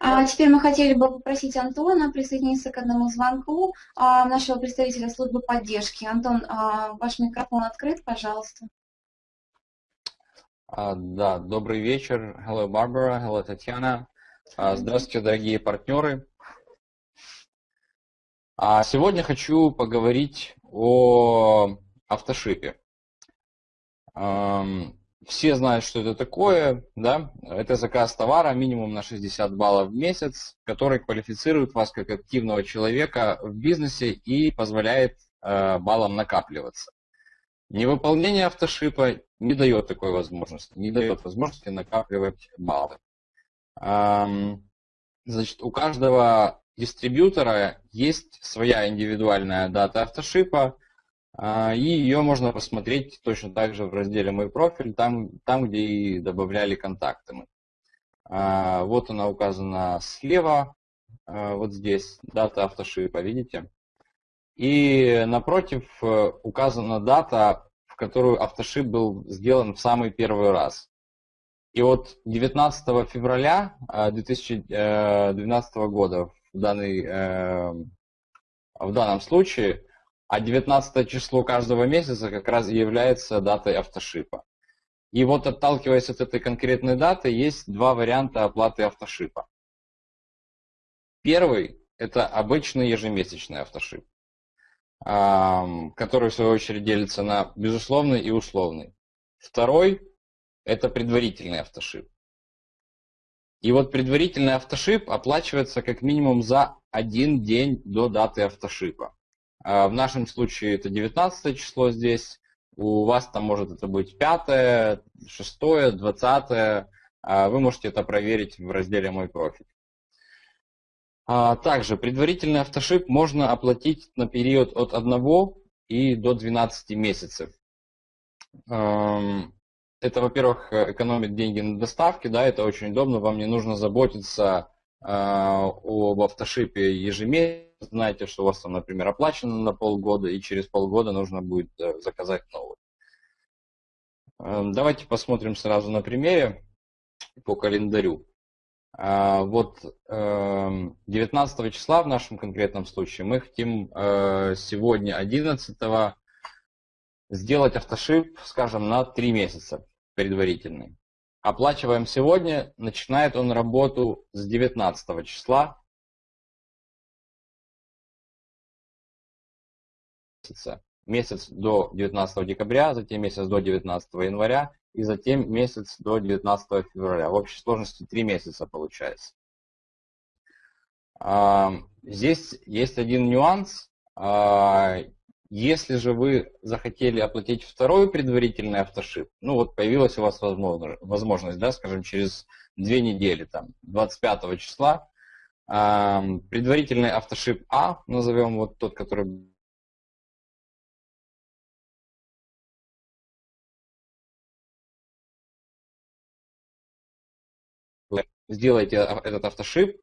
А теперь мы хотели бы попросить Антона присоединиться к одному звонку а, нашего представителя службы поддержки. Антон, а, ваш микрофон открыт, пожалуйста. А, да, добрый вечер. Hello, Barbara. Hello, Татьяна. Здравствуйте, дорогие партнеры. А сегодня хочу поговорить о автошипе. Все знают, что это такое, да? Это заказ товара минимум на 60 баллов в месяц, который квалифицирует вас как активного человека в бизнесе и позволяет э, баллам накапливаться. Невыполнение автошипа не дает такой возможности, не дает возможности накапливать баллы. Значит, у каждого дистрибьютора есть своя индивидуальная дата автошипа, и ее можно посмотреть точно так же в разделе «Мой профиль», там, там где и добавляли контакты мы. А, вот она указана слева, а, вот здесь, дата автошипа, видите? И напротив э, указана дата, в которую автошип был сделан в самый первый раз. И вот 19 февраля 2012 э, года в, данный, э, в данном случае а 19 число каждого месяца как раз является датой автошипа. И вот отталкиваясь от этой конкретной даты, есть два варианта оплаты автошипа. Первый – это обычный ежемесячный автошип, который в свою очередь делится на безусловный и условный. Второй – это предварительный автошип. И вот предварительный автошип оплачивается как минимум за один день до даты автошипа. А, в нашем случае это 19 число здесь, у вас там может это быть 5, 6, 20. Вы можете это проверить в разделе «Мой профиль». А, также предварительный автошип можно оплатить на период от 1 и до 12 месяцев. Это, во-первых, экономит деньги на доставке, да, это очень удобно, вам не нужно заботиться а, об автошипе ежемесячно, знаете, что у вас там, например, оплачено на полгода, и через полгода нужно будет э, заказать новый. Эм, давайте посмотрим сразу на примере по календарю. А, вот 19 эм, числа в нашем конкретном случае мы хотим э, сегодня 11 сделать автошип, скажем, на 3 месяца предварительный. Оплачиваем сегодня, начинает он работу с 19 числа месяца. Месяц до 19 декабря, затем месяц до 19 января и затем месяц до 19 февраля. В общей сложности 3 месяца получается. Здесь есть один нюанс. А, если же вы захотели оплатить второй предварительный автошип, ну вот появилась у вас возможность, да, скажем, через две недели, там, 25 числа, предварительный автошип А, назовем вот тот, который сделаете этот автошип,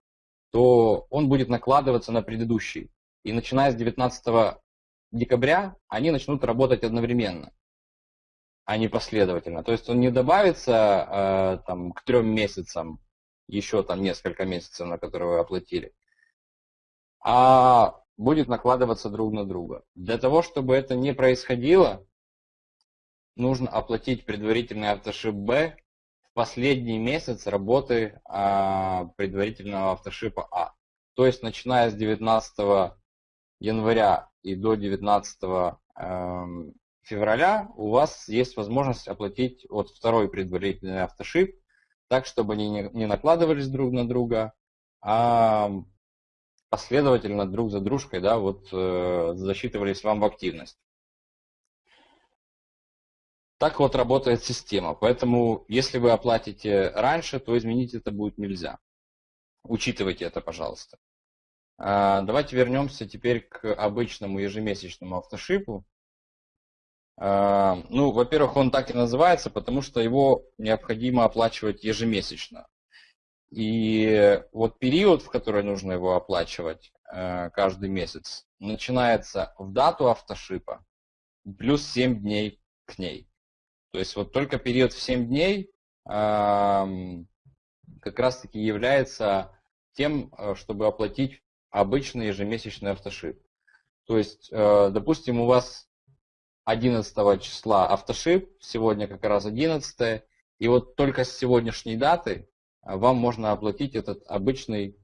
то он будет накладываться на предыдущий. И начиная с 19 декабря они начнут работать одновременно, а не последовательно. То есть он не добавится э, там, к трем месяцам, еще там несколько месяцев, на которые вы оплатили, а будет накладываться друг на друга. Для того, чтобы это не происходило, нужно оплатить предварительный автошип Б последний месяц работы а, предварительного автошипа А. То есть начиная с 19 января и до 19 э, эм, февраля у вас есть возможность оплатить вот второй предварительный автошип, так, чтобы они не, не накладывались друг на друга, а последовательно друг за дружкой да, вот, э, засчитывались вам в активность. Так вот работает система. Поэтому, если вы оплатите раньше, то изменить это будет нельзя. Учитывайте это, пожалуйста. А, давайте вернемся теперь к обычному ежемесячному автошипу. А, ну, во-первых, он так и называется, потому что его необходимо оплачивать ежемесячно. И вот период, в который нужно его оплачивать а, каждый месяц, начинается в дату автошипа плюс 7 дней к ней. То есть вот только период в 7 дней как раз таки является тем, э, чтобы оплатить обычный ежемесячный автошип. То есть, э, допустим, у вас 11 числа автошип, сегодня как раз 11, и вот только с сегодняшней даты вам можно оплатить этот обычный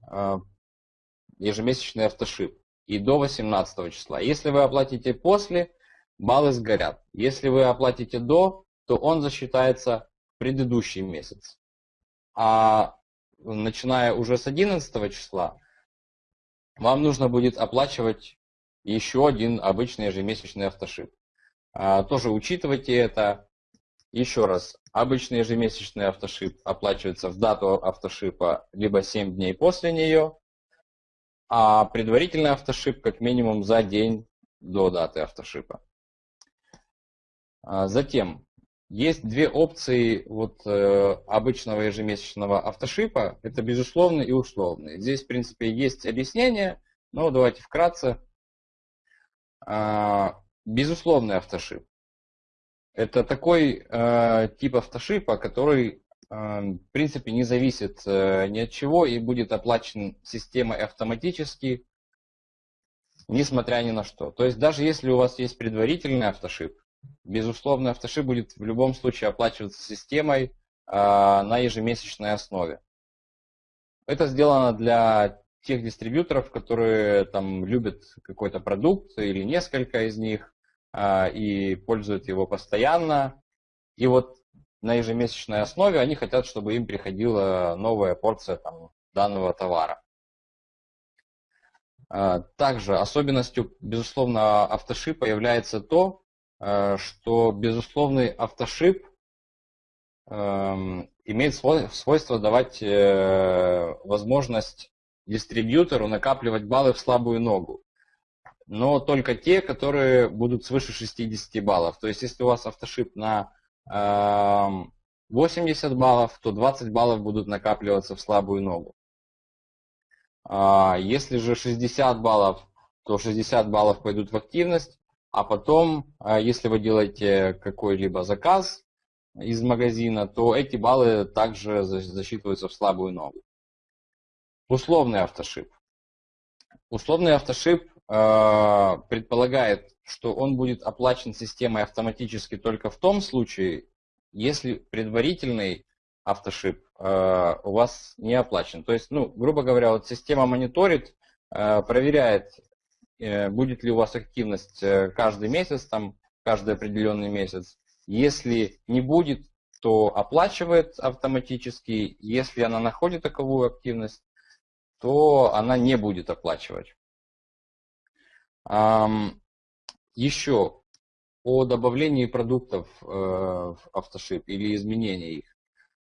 ежемесячный автошип и до 18 числа. Если вы оплатите после, баллы сгорят. Если вы оплатите до, то он засчитается предыдущий месяц. А начиная уже с 11 числа, вам нужно будет оплачивать еще один обычный ежемесячный автошип. А, тоже учитывайте это. Еще раз, обычный ежемесячный автошип оплачивается в дату автошипа либо 7 дней после нее, а предварительный автошип как минимум за день до даты автошипа. А затем, есть две опции вот, э, обычного ежемесячного автошипа. Это безусловный и условный. Здесь, в принципе, есть объяснение, но давайте вкратце. А, безусловный автошип. Это такой э, тип автошипа, который в принципе не зависит э, ни от чего и будет оплачен системой автоматически, несмотря ни на что. То есть даже если у вас есть предварительный автошип, безусловно автошип будет в любом случае оплачиваться системой а, на ежемесячной основе. Это сделано для тех дистрибьюторов, которые там любят какой-то продукт или несколько из них а, и пользуют его постоянно. И вот на ежемесячной основе, они хотят, чтобы им приходила новая порция там, данного товара. А, также особенностью, безусловно, автошипа является то, что безусловный автошип эм, имеет свойство давать э, возможность дистрибьютору накапливать баллы в слабую ногу. Но только те, которые будут свыше 60 баллов. То есть, если у вас автошип на 80 баллов, то 20 баллов будут накапливаться в слабую ногу. А, если же 60 баллов, то 60 баллов пойдут в активность, а потом, а, если вы делаете какой-либо заказ из магазина, то эти баллы также засчитываются в слабую ногу. Условный автошип. Условный автошип э, предполагает что он будет оплачен системой автоматически только в том случае, если предварительный автошип э, у вас не оплачен. То есть, ну, грубо говоря, вот система мониторит, э, проверяет, будет ли у вас активность э, каждый месяц, там, каждый определенный месяц. Если не будет, то оплачивает автоматически. Если она находит таковую активность, то она не будет оплачивать. Еще о добавлении продуктов э, в автошип или изменении их.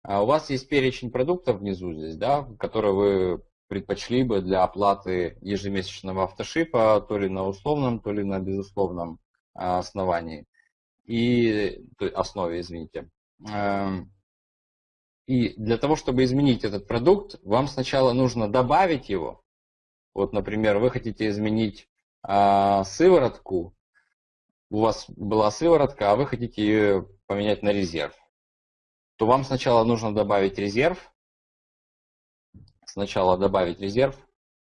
А у вас есть перечень продуктов внизу здесь, да, которые вы предпочли бы для оплаты ежемесячного автошипа, то ли на условном, то ли на безусловном а, основании. И, основе, извините. Эм, и для того, чтобы изменить этот продукт, вам сначала нужно добавить его. Вот, например, вы хотите изменить а, сыворотку у вас была сыворотка, а вы хотите ее поменять на резерв, то вам сначала нужно добавить резерв. Сначала добавить резерв,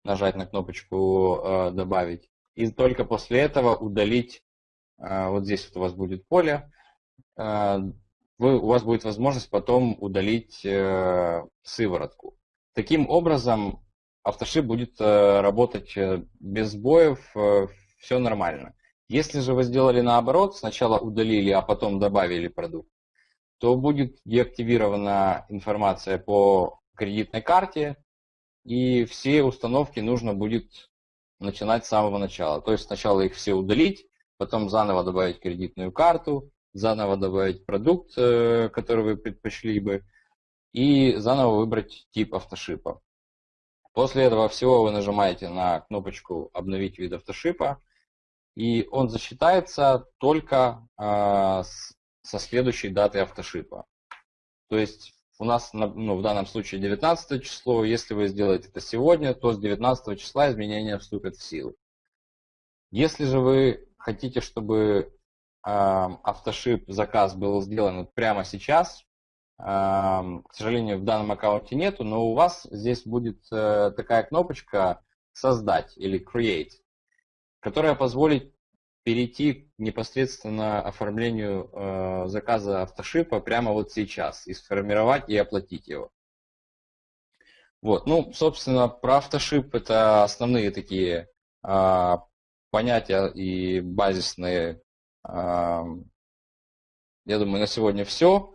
нажать на кнопочку э, «Добавить». И только после этого удалить, э, вот здесь вот у вас будет поле, э, вы, у вас будет возможность потом удалить сыворотку. Таким образом, автошип будет работать без сбоев, все нормально. Если же вы сделали наоборот, сначала удалили, а потом добавили продукт, то будет деактивирована информация по кредитной карте, и все установки нужно будет начинать с самого начала. То есть сначала их все удалить, потом заново добавить кредитную карту, заново добавить продукт, э, который вы предпочли бы, и заново выбрать тип автошипа. После этого всего вы нажимаете на кнопочку «Обновить вид автошипа», и он засчитается только э, со следующей даты автошипа. То есть у нас ну, в данном случае 19 число, если вы сделаете это сегодня, то с 19 числа изменения вступят в силу. Если же вы хотите, чтобы э, автошип заказ был сделан прямо сейчас, к сожалению, в данном аккаунте нету, но у вас здесь будет э, такая кнопочка «Создать» или «Create», которая позволит перейти непосредственно оформлению э, заказа автошипа прямо вот сейчас и сформировать и оплатить его. Вот, ну, собственно, про автошип это основные такие э, понятия и базисные. Э, я думаю, на сегодня все.